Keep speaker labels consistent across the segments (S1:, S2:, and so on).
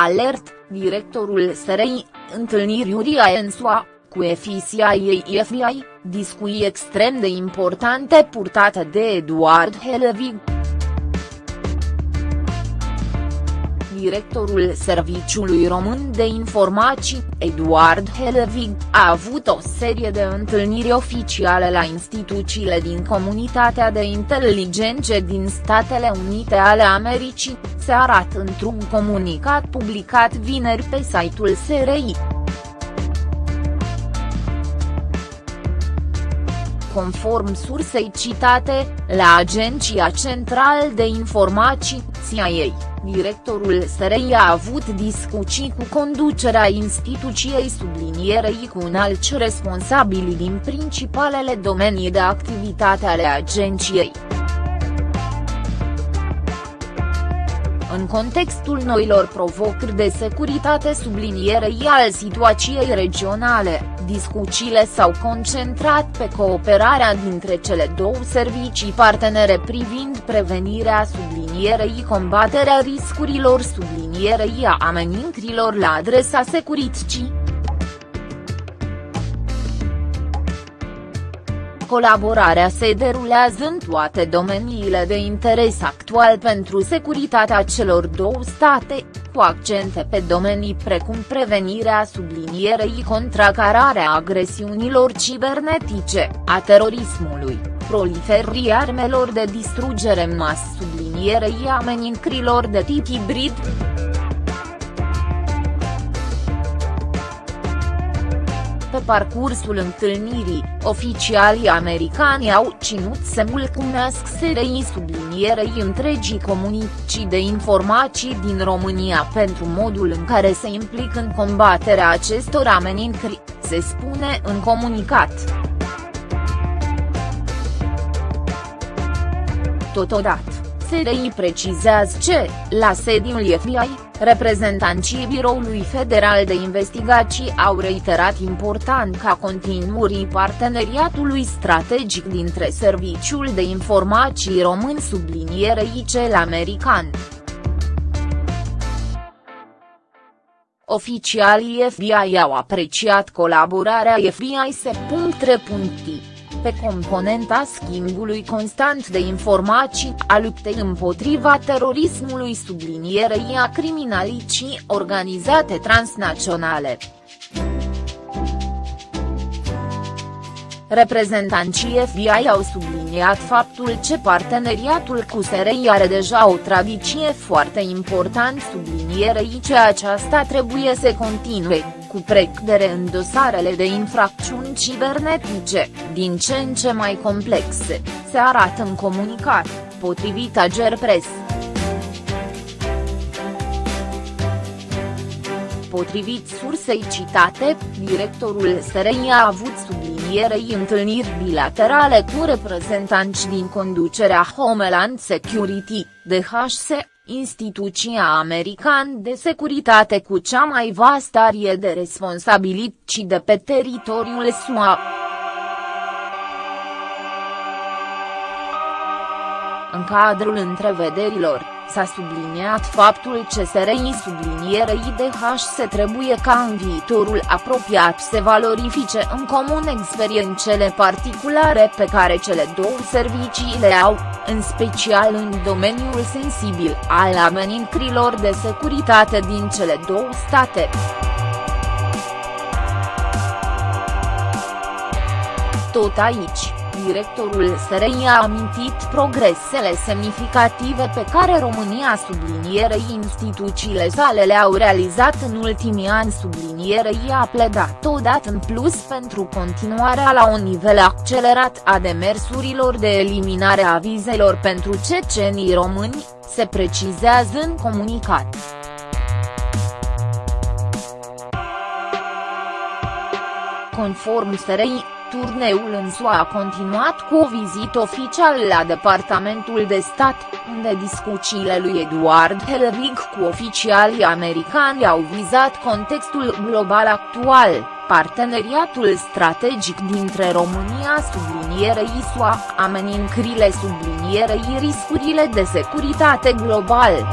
S1: Alert, directorul SRI, întâlniri Uria Ensua, cu ei FBI, discuții extrem de importante purtate de Eduard Helvig. Directorul Serviciului Român de Informații, Eduard Helvig, a avut o serie de întâlniri oficiale la instituțiile din comunitatea de inteligențe din Statele Unite ale Americii, se arată într-un comunicat publicat vineri pe site-ul SRI. Conform sursei citate, la Agenția Central de Informații, CIA, directorul SRI a avut discuții cu conducerea instituției sublinierei cu înalți responsabili din principalele domenii de activitate ale agenției. În contextul noilor provocări de securitate sublinierei al situației regionale, discuțiile s-au concentrat pe cooperarea dintre cele două servicii partenere privind prevenirea sublinierei combaterea riscurilor sublinierei a amenințărilor la adresa securității. Colaborarea se derulează în toate domeniile de interes actual pentru securitatea celor două state, cu accente pe domenii precum prevenirea sublinierei contracararea agresiunilor cibernetice, a terorismului, proliferării armelor de distrugere în masă sublinierei amenințărilor de tip hibrid. Pe parcursul întâlnirii, oficialii americani au ținut să mulțumesc SRI sublinierei întregii comunicii de informații din România pentru modul în care se implică în combaterea acestor amenințări, se spune în comunicat. Totodată, SRI precizează ce, la sediul FBI, Reprezentanții Biroului Federal de Investigații au reiterat important ca continuării parteneriatului strategic dintre Serviciul de Informații Român sublinierei cel american. Oficialii FBI au apreciat colaborarea FBI-se.3 pe componenta schimbului constant de informații, a luptei împotriva terorismului sublinierei a criminalicii organizate transnaționale. Reprezentanții FBI au subliniat faptul că parteneriatul cu SRI are deja o tradiție foarte important sublinierei ce aceasta trebuie să continue, cu precădere în dosarele de infracțiuni cibernetice, din ce în ce mai complexe, se arată în comunicat, potrivit Agerpress. Potrivit sursei citate, directorul SRI a avut sublinierei întâlniri bilaterale cu reprezentanți din conducerea Homeland Security, DHS, instituția american de securitate cu cea mai vastă arie de responsabilități de pe teritoriul SUA. În cadrul întrevederilor, S-a subliniat faptul că SRI sublinierei DH se trebuie ca în viitorul apropiat să valorifice în comun experiențele particulare pe care cele două servicii le au, în special în domeniul sensibil al amenințărilor de securitate din cele două state. Tot aici directorul SRI a amintit progresele semnificative pe care România sublinierei instituțiile sale le-au realizat în ultimii ani sublinierei a pledat odată în plus pentru continuarea la un nivel accelerat a demersurilor de eliminare a vizelor pentru cecenii români, se precizează în comunicat. Conform SRI, Turneul în SUA a continuat cu o vizită oficială la Departamentul de Stat, unde discuțiile lui Eduard Helvig cu oficialii americani au vizat contextul global actual, parteneriatul strategic dintre România sublinierei SUA, amenințările sublinierei riscurile de securitate global.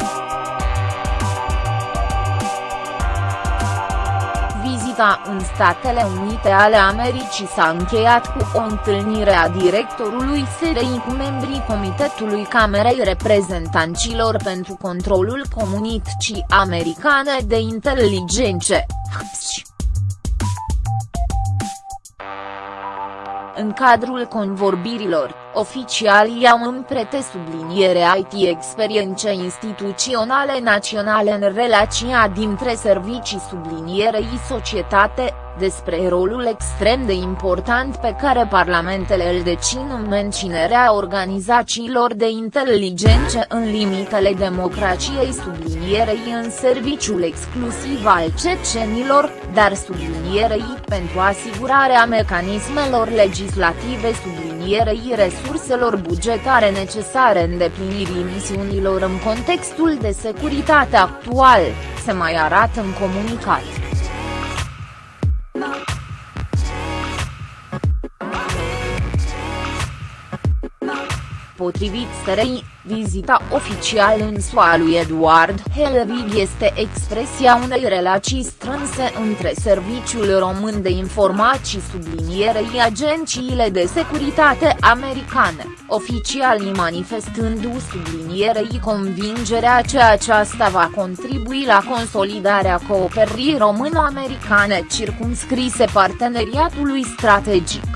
S1: Vizita în Statele Unite ale Americii s-a încheiat cu o întâlnire a directorului SRI cu membrii Comitetului Camerei Reprezentanților pentru Controlul Comunității Americane de Inteligențe, HPSC. În cadrul convorbirilor, oficialii au împrete subliniere IT experiențe instituționale naționale în relația dintre servicii sublinierei societate, despre rolul extrem de important pe care parlamentele îl dețin în menținerea organizațiilor de inteligență în limitele democrației sublinierei în serviciul exclusiv al cecenilor, dar sublinierei pentru asigurarea mecanismelor legislative sublinierei resurselor bugetare necesare îndeplinirii misiunilor în contextul de securitate actual, se mai arată în comunicat. Potrivit SRI, vizita oficială în SUA lui Eduard Helvig este expresia unei relații strânse între Serviciul Român de Informații sublinierei agențiile de securitate americane, oficialii manifestându sublinierei convingerea că aceasta va contribui la consolidarea cooperării româno-americane circumscrise parteneriatului strategic.